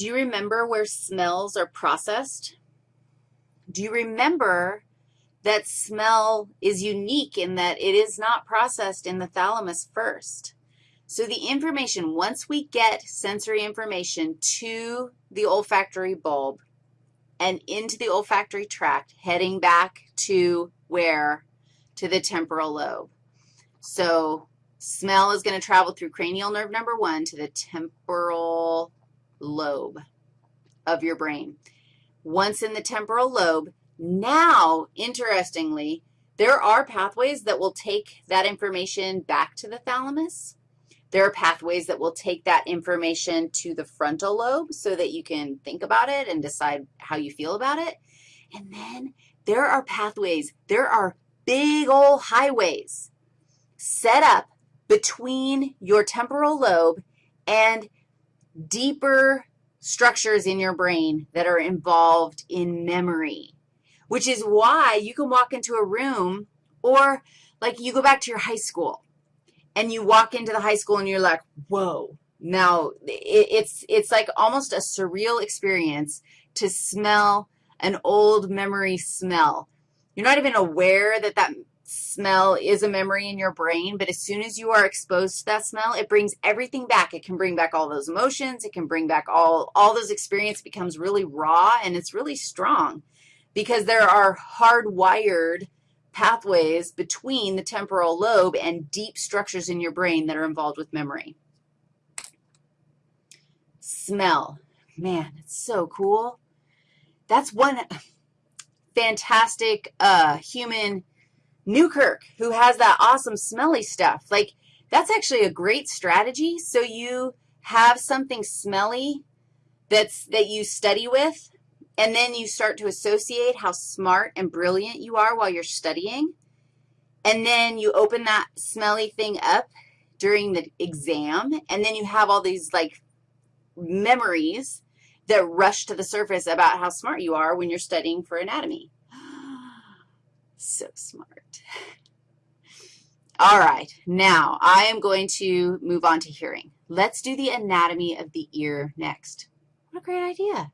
Do you remember where smells are processed? Do you remember that smell is unique in that it is not processed in the thalamus first? So the information, once we get sensory information to the olfactory bulb and into the olfactory tract, heading back to where? To the temporal lobe. So smell is going to travel through cranial nerve number one to the temporal lobe of your brain. Once in the temporal lobe, now, interestingly, there are pathways that will take that information back to the thalamus. There are pathways that will take that information to the frontal lobe so that you can think about it and decide how you feel about it. And then there are pathways, there are big old highways set up between your temporal lobe and deeper structures in your brain that are involved in memory, which is why you can walk into a room or like you go back to your high school and you walk into the high school and you're like, whoa. Now, it's, it's like almost a surreal experience to smell an old memory smell. You're not even aware that that smell is a memory in your brain, but as soon as you are exposed to that smell, it brings everything back. It can bring back all those emotions. It can bring back all, all those experience becomes really raw, and it's really strong because there are hardwired pathways between the temporal lobe and deep structures in your brain that are involved with memory. Smell. Man, it's so cool. That's one fantastic uh, human Newkirk, who has that awesome smelly stuff. Like, that's actually a great strategy. So you have something smelly that's, that you study with, and then you start to associate how smart and brilliant you are while you're studying, and then you open that smelly thing up during the exam, and then you have all these, like, memories that rush to the surface about how smart you are when you're studying for anatomy. So smart. All right, now I am going to move on to hearing. Let's do the anatomy of the ear next. What a great idea.